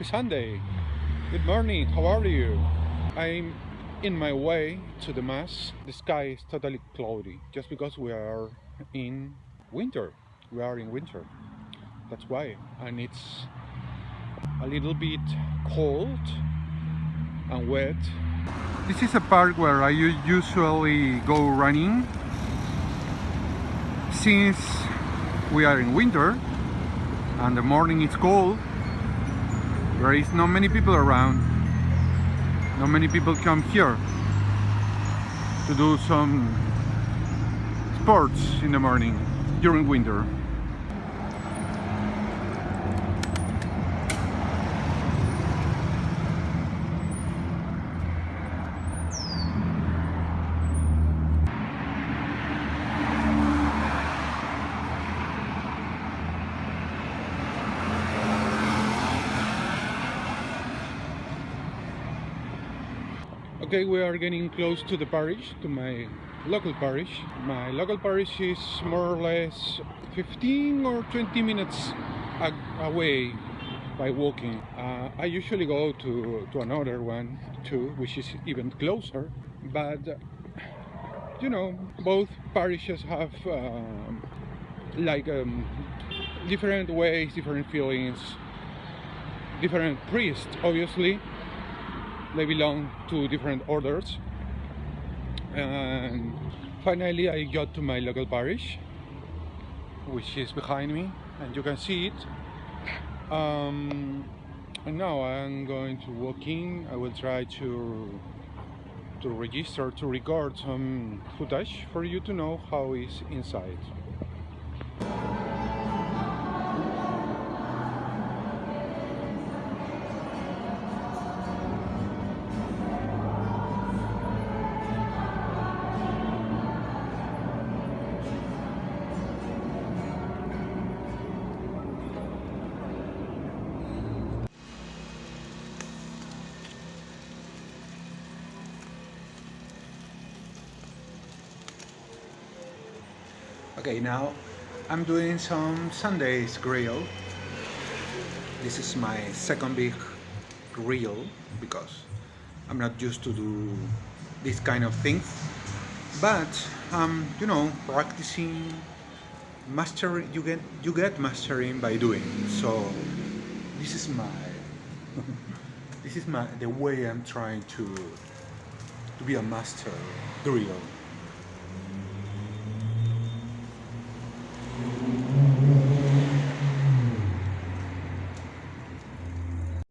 Happy Sunday. Good morning. How are you? I'm in my way to the mass. The sky is totally cloudy just because we are in winter. We are in winter. That's why. And it's a little bit cold and wet. This is a park where I usually go running since we are in winter and the morning is cold there is not many people around. Not many people come here to do some sports in the morning during winter Okay, we are getting close to the parish, to my local parish. My local parish is more or less 15 or 20 minutes away by walking. Uh, I usually go to, to another one too, which is even closer, but you know, both parishes have um, like um, different ways, different feelings, different priests, obviously, they belong to different orders. And finally I got to my local parish which is behind me and you can see it. Um, and now I'm going to walk in. I will try to to register to record some footage for you to know how it's inside Okay, now I'm doing some Sundays grill. This is my second big grill because I'm not used to do this kind of things. But um, you know, practicing mastering you get you get mastering by doing. So this is my this is my the way I'm trying to to be a master grill.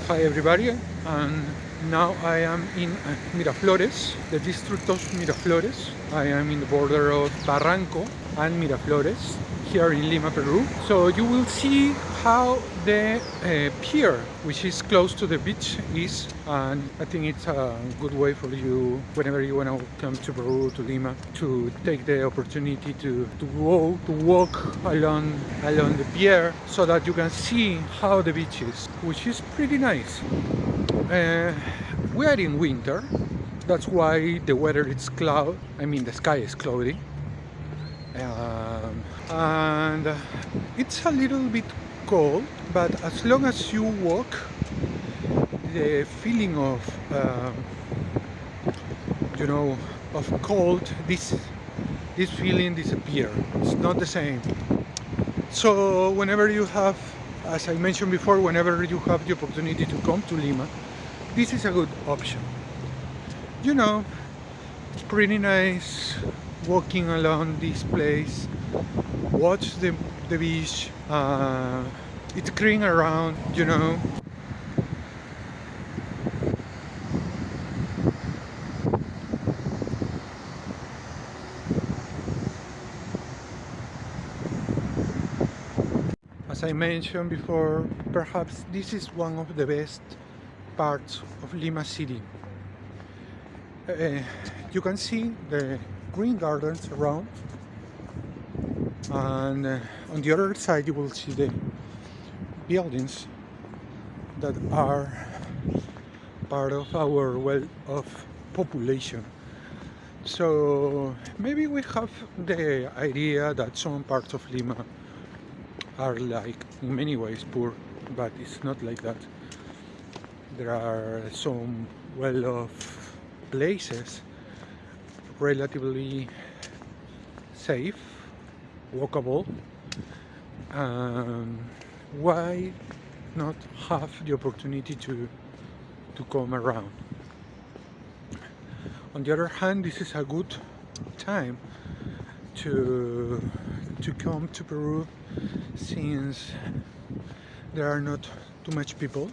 Hi everybody, and now I am in uh, Miraflores, the district of Miraflores. I am in the border of Barranco and Miraflores here in Lima, Peru. So you will see how the uh, pier, which is close to the beach, is. And I think it's a good way for you, whenever you want to come to Peru, to Lima, to take the opportunity to, to, walk, to walk along, along the pier so that you can see how the beach is, which is pretty nice. Uh, we are in winter, that's why the weather is cloud, I mean the sky is cloudy um, and it's a little bit cold but as long as you walk the feeling of um, you know of cold this this feeling disappear. It's not the same. So whenever you have as I mentioned before whenever you have the opportunity to come to Lima this is a good option. You know it's pretty nice walking along this place watch the, the beach uh, it's green around you know. As I mentioned before perhaps this is one of the best parts of Lima City. Uh, you can see the green gardens around and uh, on the other side you will see the buildings that are part of our well of population. So maybe we have the idea that some parts of Lima are like in many ways poor but it's not like that. There are some well-off places relatively safe walkable um, why not have the opportunity to to come around? On the other hand this is a good time to to come to Peru since there are not too much people.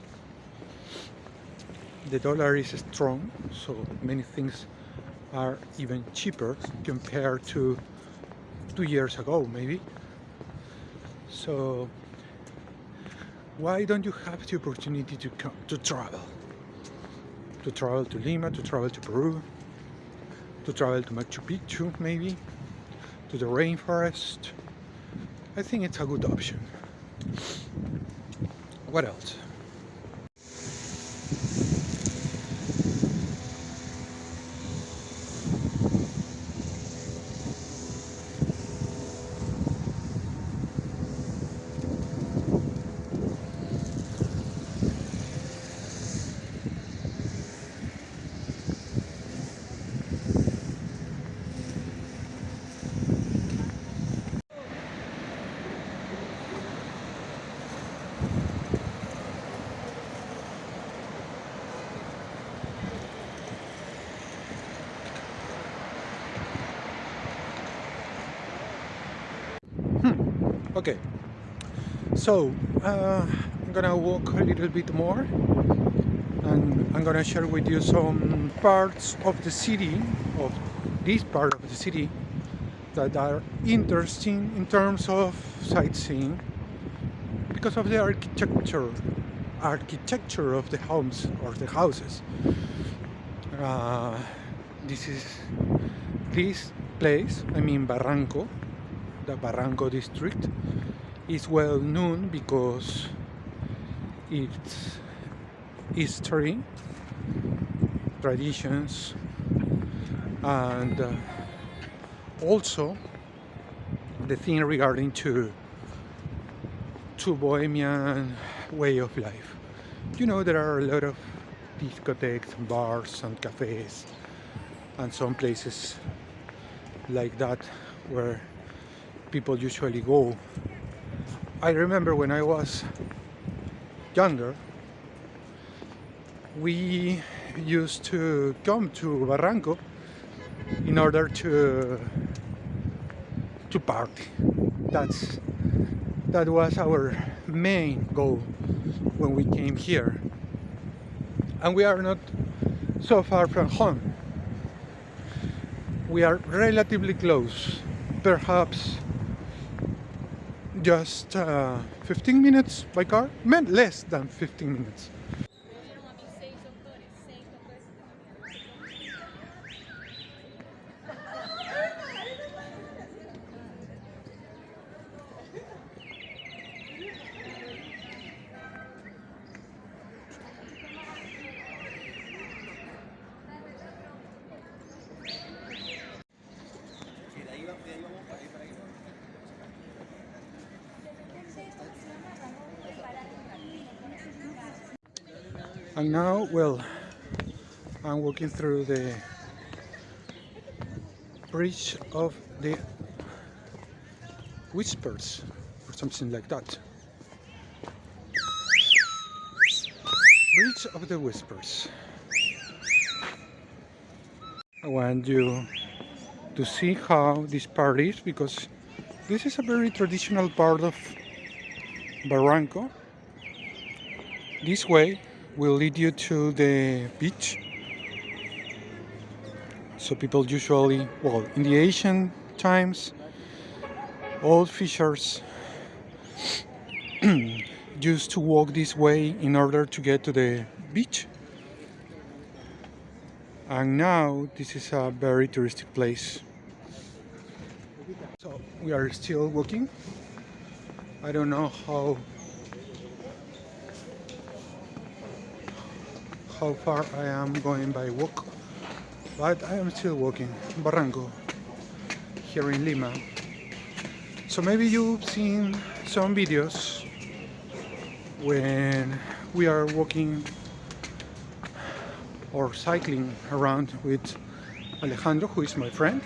The dollar is strong so many things are even cheaper compared to two years ago maybe. So why don't you have the opportunity to come to travel? To travel to Lima to travel to Peru to travel to Machu Picchu maybe to the rainforest. I think it's a good option. What else okay so uh, I'm gonna walk a little bit more and I'm gonna share with you some parts of the city of this part of the city that are interesting in terms of sightseeing because of the architecture architecture of the homes or the houses. Uh, this is this place I mean Barranco the Barranco district is well known because its history, traditions, and uh, also the thing regarding to to bohemian way of life. You know there are a lot of discotheques, bars, and cafes, and some places like that where people usually go. I remember when I was younger, we used to come to Barranco in order to to party. That's that was our main goal when we came here. And we are not so far from home. We are relatively close, perhaps just uh, 15 minutes by car, meant less than 15 minutes. And now well I'm walking through the bridge of the whispers or something like that. Bridge of the whispers. I want you to see how this part is because this is a very traditional part of Barranco. This way will lead you to the beach. So people usually well in the ancient times old fishers used to walk this way in order to get to the beach. And now this is a very touristic place. So we are still walking. I don't know how how far I am going by walk but I am still walking Barranco here in Lima so maybe you've seen some videos when we are walking or cycling around with Alejandro, who is my friend.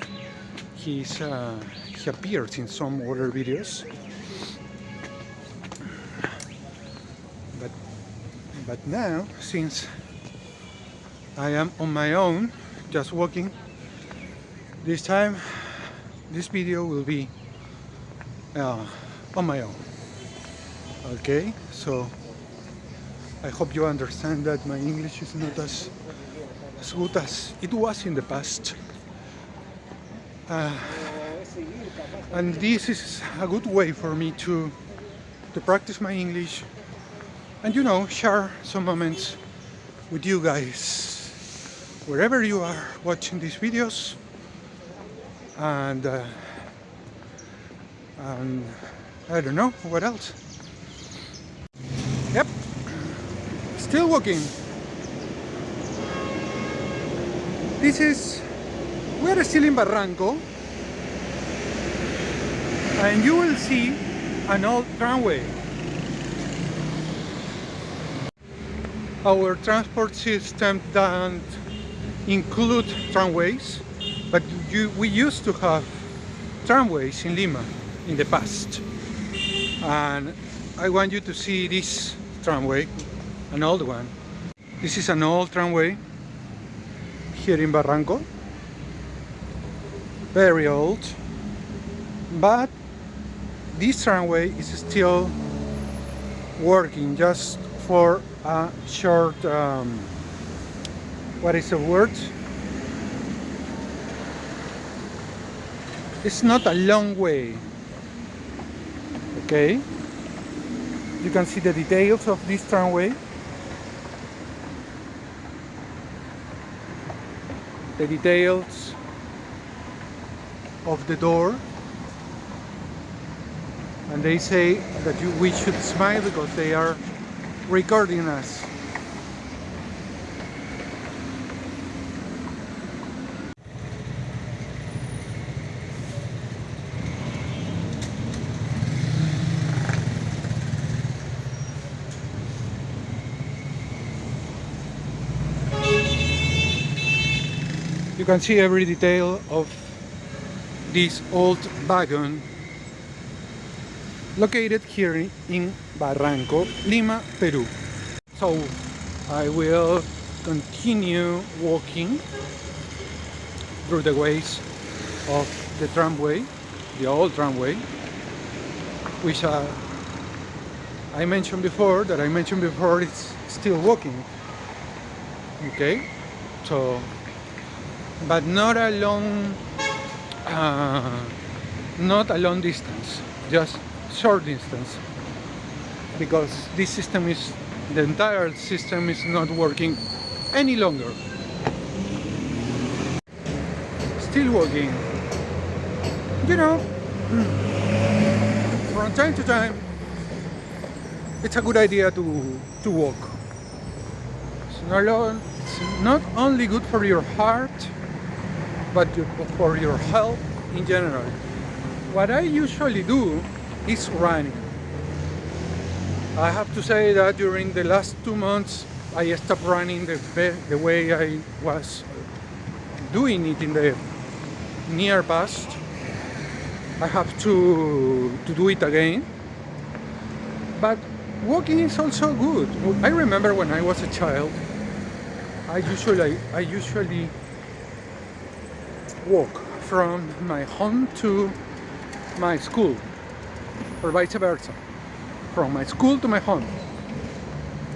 He's uh, he appears in some other videos. But but now, since I am on my own, just walking, this time this video will be uh, on my own. Okay, so I hope you understand that my English is not as, as good as it was in the past. Uh, and this is a good way for me to to practice my English and you know share some moments with you guys wherever you are watching these videos and uh, and I don't know what else yep Still walking. This is, we are still in Barranco and you will see an old tramway. Our transport system doesn't include tramways, but you, we used to have tramways in Lima in the past. And I want you to see this tramway an old one. This is an old tramway here in Barranco. Very old. But this tramway is still working just for a short, um, what is the word? It's not a long way. Okay. You can see the details of this tramway. the details of the door and they say that you, we should smile because they are recording us can see every detail of this old wagon located here in Barranco, Lima, Peru. So I will continue walking through the ways of the tramway, the old tramway, which uh, I mentioned before, that I mentioned before, it's still walking. Okay, so but not a long uh, not a long distance just short distance. Because this system is the entire system is not working any longer. Still working. You know from time to time it's a good idea to to walk. It's not, it's not only good for your heart but for your health in general. What I usually do is running. I have to say that during the last two months I stopped running the, the way I was doing it in the near past. I have to, to do it again. But walking is also good. I remember when I was a child, I usually, I usually walk from my home to my school or vice versa from my school to my home.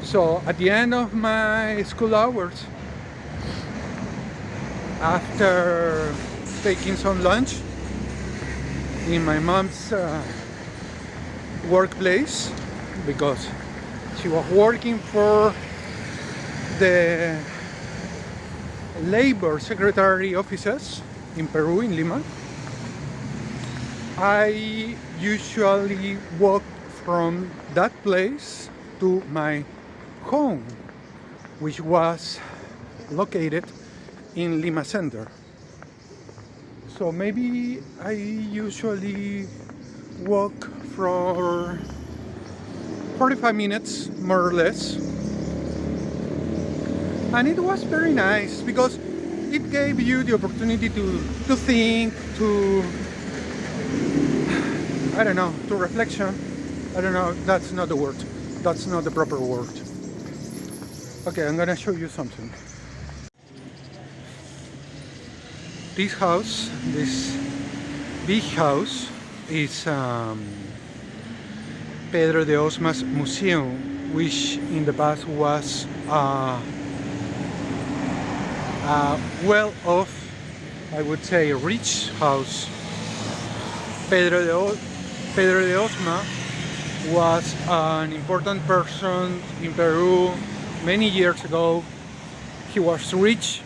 So at the end of my school hours after taking some lunch in my mom's uh, workplace because she was working for the labor secretary offices in Peru, in Lima. I usually walk from that place to my home, which was located in Lima Center. So maybe I usually walk for 45 minutes, more or less. and it was very nice because it gave you the opportunity to to think to I don't know to reflection. I don't know that's not the word. That's not the proper word. Okay I'm gonna show you something. This house this big house is um, Pedro de Osma's museum which in the past was uh, Uh, a well-off I would say rich house. Pedro de, o Pedro de Osma was an important person in Peru many years ago. He was rich.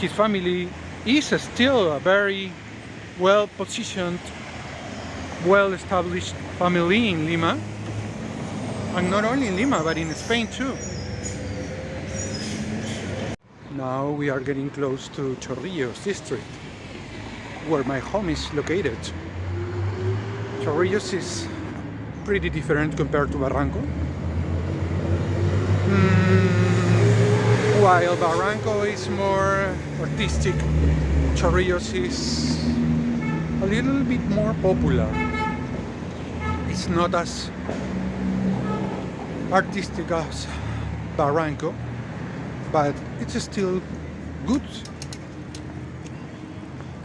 His family is still a very well positioned well established family in Lima. And not only in Lima but in Spain too now we are getting close to Chorrillos district where my home is located. Chorrillos is pretty different compared to Barranco. Mm, while Barranco is more artistic Chorrillos is a little bit more popular. It's not as artistic as Barranco but it's still good.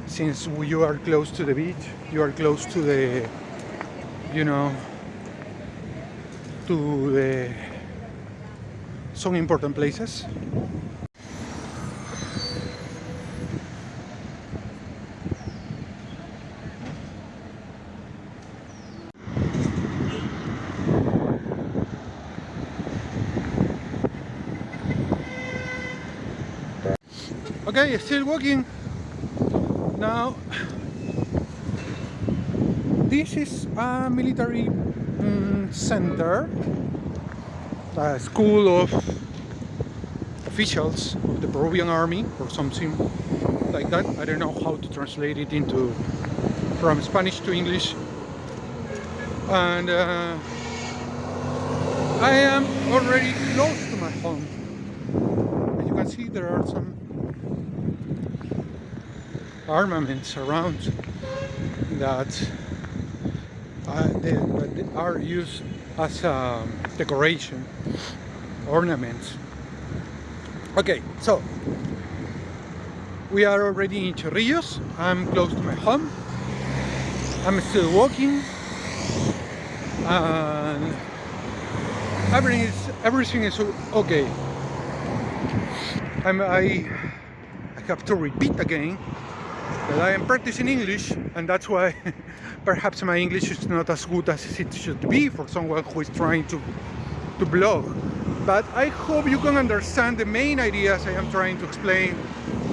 Since you are close to the beach you are close to the you know to the some important places okay still walking now this is a military um, center a school of officials of the Peruvian army or something like that. I don't know how to translate it into from Spanish to English. And uh, I am already close to my home. As you can see there are some armaments around that, uh, they, are used as a decoration, ornaments. Okay, so we are already in Chorrillos. I'm close to my home. I'm still walking. And everything is everything is okay. I'm, I I have to repeat again but I am practicing English and that's why perhaps my English is not as good as it should be for someone who is trying to, to blog. But I hope you can understand the main ideas I am trying to explain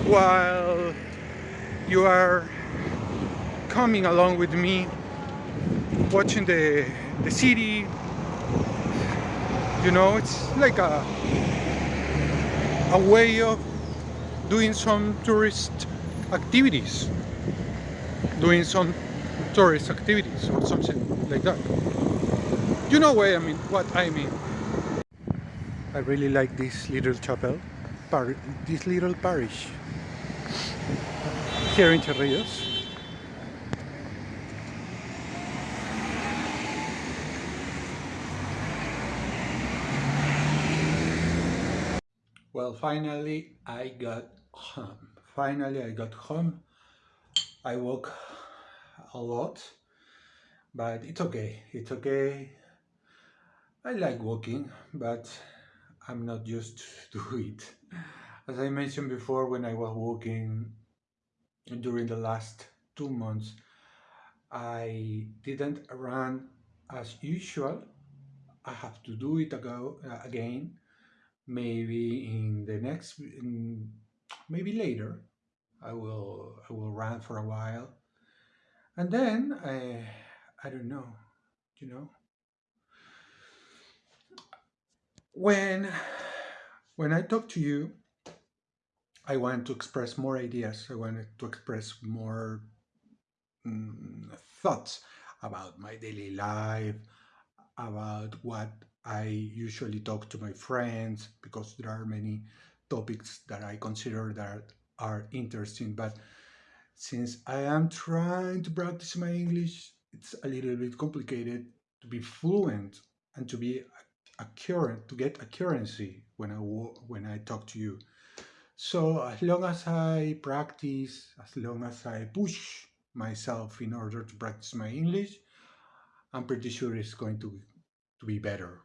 while you are coming along with me watching the, the city. You know, it's like a, a way of doing some tourist activities doing some tourist activities or something like that. You know what I mean what I mean. I really like this little chapel par this little parish. Here in Chorrillos Well, finally I got home finally I got home. I walk a lot but it's okay. It's okay. I like walking but I'm not used to it. As I mentioned before when I was walking during the last two months I didn't run as usual. I have to do it ago, uh, again maybe in the next in, maybe later I will I will run for a while. And then I I don't know you know? When when I talk to you I want to express more ideas. I wanted to express more mm, thoughts about my daily life about what I usually talk to my friends because there are many topics that I consider that are interesting. But since I am trying to practice my English, it's a little bit complicated to be fluent and to be accurate, to get accuracy when I when I talk to you. So as long as I practice, as long as I push myself in order to practice my English, I'm pretty sure it's going to, to be better.